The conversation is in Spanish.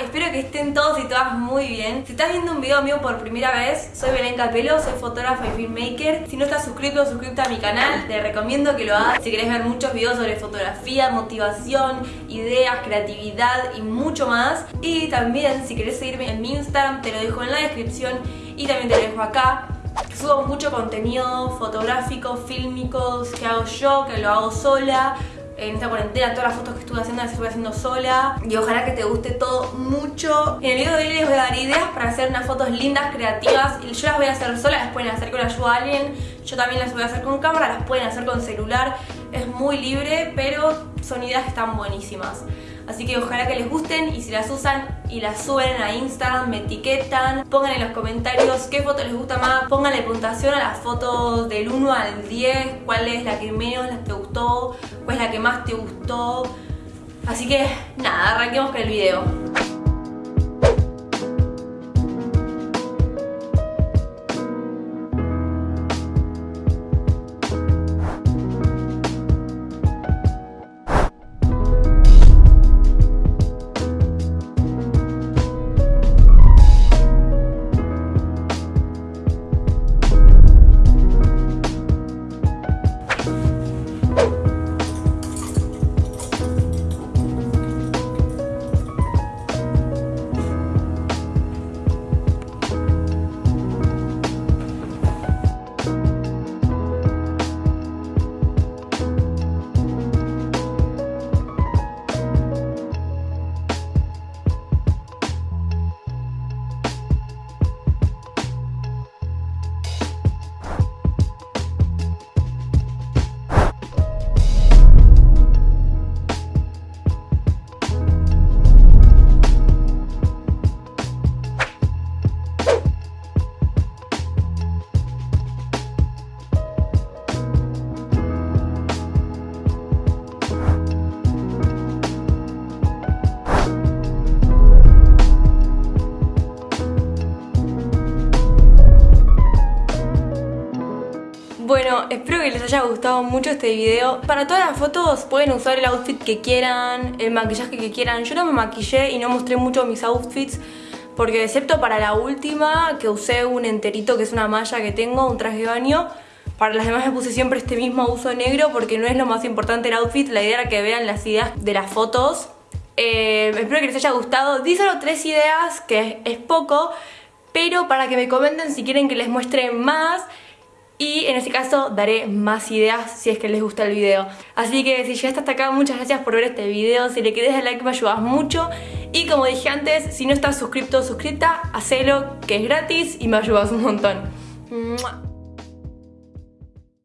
Espero que estén todos y todas muy bien. Si estás viendo un video mío por primera vez, soy Belén Capelo, soy fotógrafa y filmmaker. Si no estás suscrito o suscrita a mi canal, te recomiendo que lo hagas. Si querés ver muchos videos sobre fotografía, motivación, ideas, creatividad y mucho más. Y también, si querés seguirme en mi Instagram, te lo dejo en la descripción y también te lo dejo acá. Subo mucho contenido fotográfico, fílmico, que hago yo, que lo hago sola en esta cuarentena, todas las fotos que estuve haciendo las estuve haciendo sola y ojalá que te guste todo mucho. En el video de hoy les voy a dar ideas para hacer unas fotos lindas, creativas y yo las voy a hacer sola, las pueden hacer con ayuda de alguien, yo también las voy a hacer con cámara, las pueden hacer con celular, es muy libre, pero son ideas que están buenísimas. Así que ojalá que les gusten y si las usan y las suben a Instagram, me etiquetan, pongan en los comentarios qué foto les gusta más, pónganle puntuación a las fotos del 1 al 10, cuál es la que menos te gustó, cuál es la que más te gustó. Así que nada, arranquemos con el video. Bueno, espero que les haya gustado mucho este video. Para todas las fotos pueden usar el outfit que quieran, el maquillaje que quieran. Yo no me maquillé y no mostré mucho mis outfits porque excepto para la última que usé un enterito que es una malla que tengo, un traje de baño. Para las demás me puse siempre este mismo uso negro porque no es lo más importante el outfit. La idea era que vean las ideas de las fotos. Eh, espero que les haya gustado. Di solo tres ideas, que es poco, pero para que me comenten si quieren que les muestre más y en ese caso daré más ideas si es que les gusta el video. Así que si llegaste hasta acá, muchas gracias por ver este video. Si le querés dar like me ayudas mucho. Y como dije antes, si no estás suscrito o suscrita, hacelo, que es gratis y me ayudas un montón.